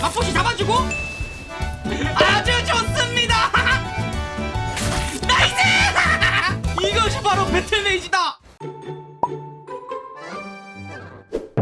마폭시 잡아주고. 아주 좋습니다. nice! 이것이 바로 battle mage다.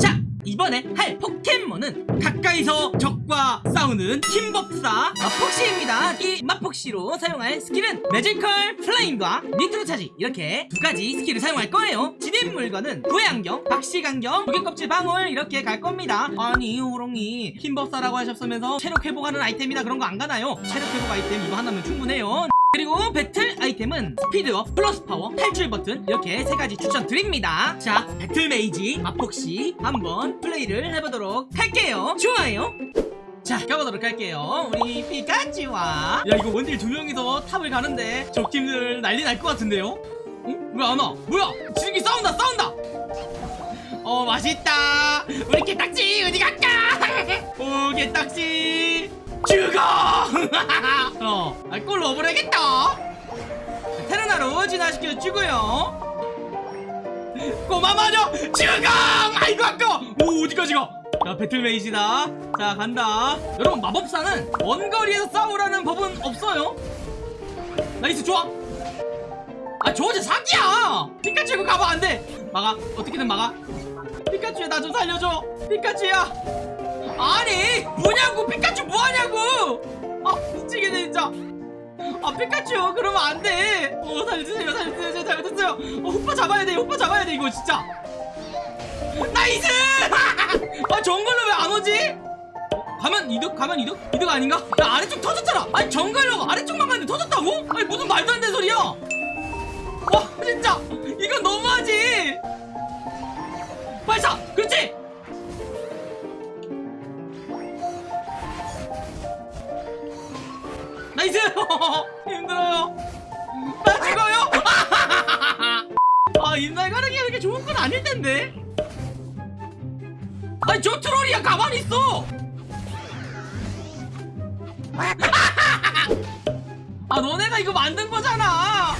자 이번에 할 포켓몬은 가까이서 적과 싸우는 힘법사 마폭시입니다. 이 마폭시로 사용할 스킬은 매지컬 플레임과 니트로 차지. 이렇게 두 가지 스킬을 사용할 거예요 진입 물건은 구애안경, 박식안경, 조개껍질 방울 이렇게 갈 겁니다 아니 호롱이 힘법사라고 하셨으면서 체력 회복하는 아이템이나 그런 거 안 가나요? 체력 회복 아이템 이거 하나면 충분해요 그리고 배틀 아이템은 스피드업, 플러스 파워, 탈출 버튼 이렇게 세 가지 추천드립니다. 자, battle mage 마폭시 한번 플레이를 해보도록 할게요. 좋아요. 자, 가보도록 할게요. 우리 피카츄와 야 이거 원딜 두 명이서 탑을 가는데 적팀들 난리 날 것 같은데요? 응? 왜 안 와? 뭐야? 지금 싸운다, 싸운다. 어 맛있다. 우리 개딱지 어디 갈까? 오 개딱지 죽어. 어, 아, 골 넣어버려야겠다. 테르나로 진화시켜주고요. 꼬마 마녀 죽어! 아이고 아까. 오 어디까지 가? 자 battle mage다. 자 간다. 여러분 마법사는 원거리에서 싸우라는 법은 없어요. nice 좋아. 아 저거 사기야. 피카츄 이거 가면 안 돼. 막아 어떻게든 막아. 피카츄야 나 좀 살려줘. 피카츄야. 아니 뭐냐고 피카츄 뭐하냐고! 아 미치겠네 진짜. 아 피카츄 그러면 안돼. 어 살려주세요 살려주세요 잘못했어요. 어 오빠 잡아야 돼 오빠 잡아야 돼 이거 진짜. nice! 아 정글로 왜 안 오지? 어, 가면 이득 가면 이득? 이득 아닌가? 야 아래쪽 터졌잖아. 아니 정글로 아래쪽만 갔는데 터졌다고? 아니 무슨 말도 안 되는 소리야? 와 진짜 이건 너무하지 발사 그렇지 nice! 힘들어요. 나 죽어요. 아 잎날가르기 이렇게 좋은 건 아닐 텐데. 아니 저 트롤이야 가만히 있어. 아 너네가 이거 만든 거잖아.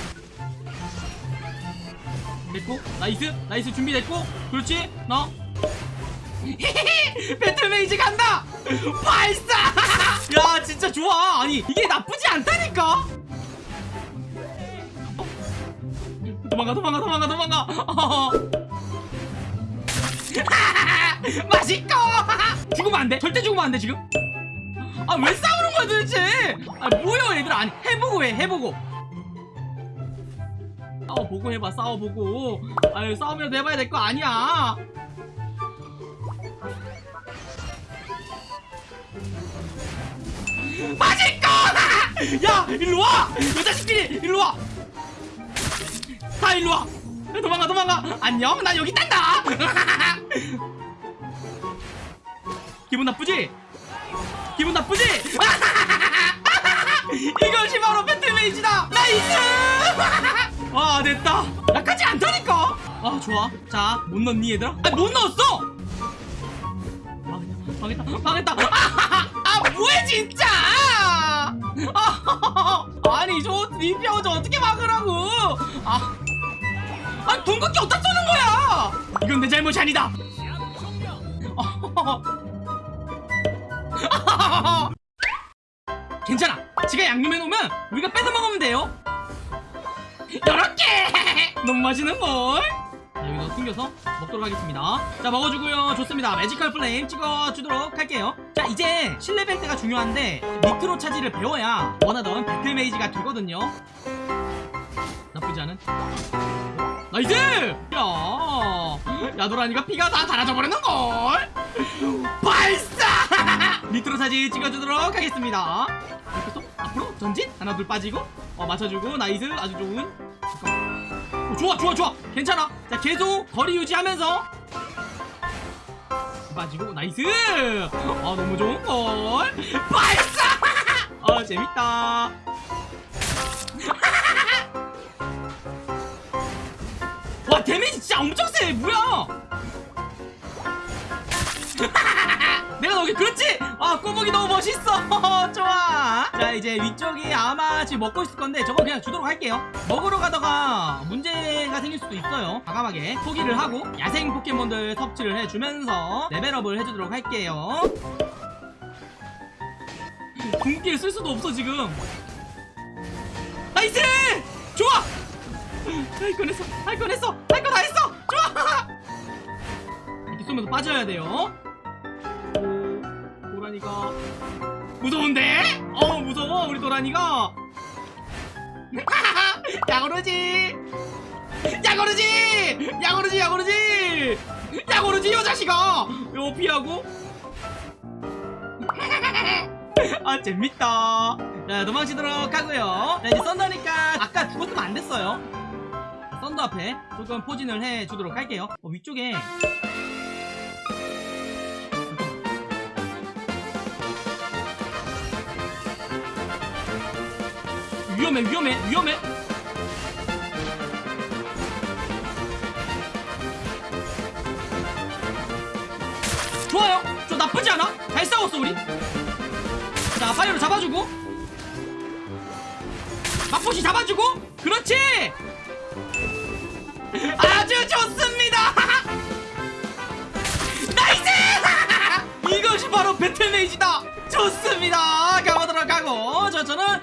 됐고 nice nice 준비됐고 그렇지? 너? battle mage 간다! 발사! 야 진짜 좋아. 아니 이게 나쁘지 않다니까? 어? 도망가 도망가 도망가 도망가. 어. 맛있고 죽으면 안돼. 절대 죽으면 안돼 지금. 아 왜 싸우는 거야 도대체? 아 뭐야 얘들아. 아니 해보고 해 해보고 싸워보고 해봐 싸워보고 아유 싸우면서 해봐야 될 거 아니야 맛있고! 야 일로 와! 이 자식들이 일로 와! 다 일로 와! 야, 도망가 도망가! 안녕 나 여기 있단다! 기분 나쁘지? 기분 나쁘지? 이것이 바로 battle mage다! nice! 아 됐다. 나쁘지 않다니까. 아 좋아. 자 못 넣니 얘들아? 아 못 넣었어! 망했다. 망했다. 망했다. 아 뭐해 진짜! 아, 아니 저 리피아고 저 어떻게 막으라고? 아, 아 궁극기 어디다 쏘는 거야? 이건 내 잘못이 아니다. 괜찮아. 지가 양념해 놓으면 우리가 뺏어 먹으면 돼요 요렇게! 너무 맛있는 걸. 자, 여기서 숨겨서 먹도록 하겠습니다. 자 먹어주고요. 좋습니다. 매지컬 플레임 찍어주도록 할게요. 자 이제 7레벨 때가 중요한데 니트로 차지를 배워야 원하던 battle mage가 되거든요. 나쁘지 않은. nice! 야 야도란이가 피가 다 달아져 버리는걸. 발사! 니트로 차지 찍어주도록 하겠습니다. 이렇게 또 앞으로 전진? 하나 둘 빠지고? 어 맞춰주고. nice. 아주 좋은 어, 좋아 좋아 좋아. 괜찮아. 자 계속 거리 유지하면서. 빠지고 nice. 아 너무 좋은걸. 발사! 아 재밌다. 와 데미지 진짜 엄청 세. 뭐야 내가 너게 그렇지? 아 꼬북이 너무 멋있어. 좋아. 자 이제 위쪽이 아마 지금 먹고 있을 건데 저거 그냥 주도록 할게요. 먹으러 가다가 문제가 생길 수도 있어요. 과감하게 포기를 하고 야생 포켓몬들 섭취를 해주면서 레벨업을 해주도록 할게요. 궁극기 쓸 수도 없어 지금. nice! 좋아! 할 뻔했어. 할 뻔했어. 할 거 다 했어. 좋아! 이렇게 쏘면서 빠져야 돼요. 오 도란이가. 무서운데? 어 무서워 우리 도란이가. 야구르지! 야구르지! 야구르지 야구르지! 야구르지 요 자식아! 요 피하고. 아 재밌다. 자 도망치도록 하고요. 자 이제 썬더니까 아까 죽었으면 안 됐어요. 썬더 앞에 조금 포진을 해 주도록 할게요. 어, 위쪽에 위험해 위험해 위험해. 좋아요. 저 나쁘지 않아. 잘 싸웠어 우리. 자 파이어로 잡아주고. 마폭시 잡아주고. 그렇지. 아주 좋습니다. nice! 이것이 바로 battle mage다. 좋습니다. 가보도록 하고 저 저는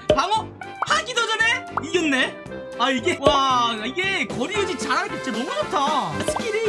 아 이게 와 이게 거리 유지 잘하는 게 진짜 너무 좋다. 스킬이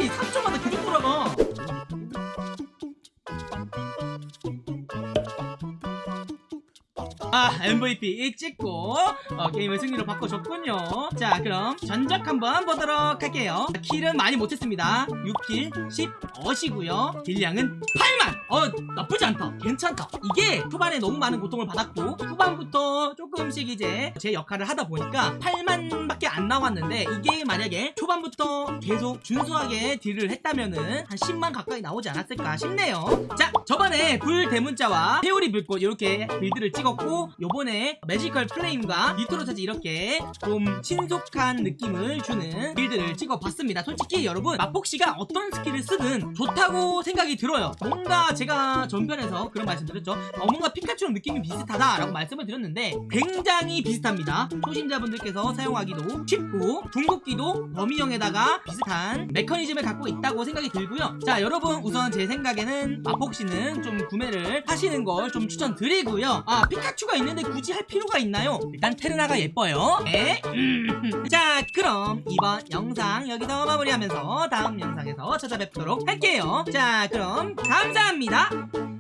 아 MVP 찍고 어, 게임을 승리로 바꿔줬군요. 자 그럼 전적 한번 보도록 할게요. 킬은 많이 못했습니다. 6킬 10어시고요. 딜량은 8만. 어 나쁘지 않다. 괜찮다. 이게 초반에 너무 많은 고통을 받았고 후반부터 조금씩 이제 제 역할을 하다 보니까 8만밖에 안 나왔는데 이게 만약에 초반부터 계속 준수하게 deal을 했다면은 한 10만 가까이 나오지 않았을까 싶네요. 자 저번에 불 대문자와 회오리 불꽃 이렇게 build를 찍었고 요번에 Magical Flame과 Nitro Charge 이렇게 좀 신속한 느낌을 주는 build를 찍어봤습니다. 솔직히 여러분 마폭시가 어떤 스킬을 쓰든 좋다고 생각이 들어요. 뭔가 제가 전편에서 그런 말씀 드렸죠. 어, 뭔가 피카츄랑 느낌이 비슷하다 라고 말씀을 드렸는데 굉장히 비슷합니다. 초신자분들께서 사용하기도 쉽고 궁극기도 범위형에다가 비슷한 메커니즘을 갖고 있다고 생각이 들고요. 자 여러분 우선 제 생각에는 마폭씨는 좀 구매를 하시는 걸 좀 추천드리고요. 아 피카츄가 있는데 굳이 할 필요가 있나요? 일단 테르나가 예뻐요 네? 음. 자 그럼 이번 영상 여기서 마무리하면서 다음 영상에서 찾아뵙도록 할게요 자 그럼 감사합니다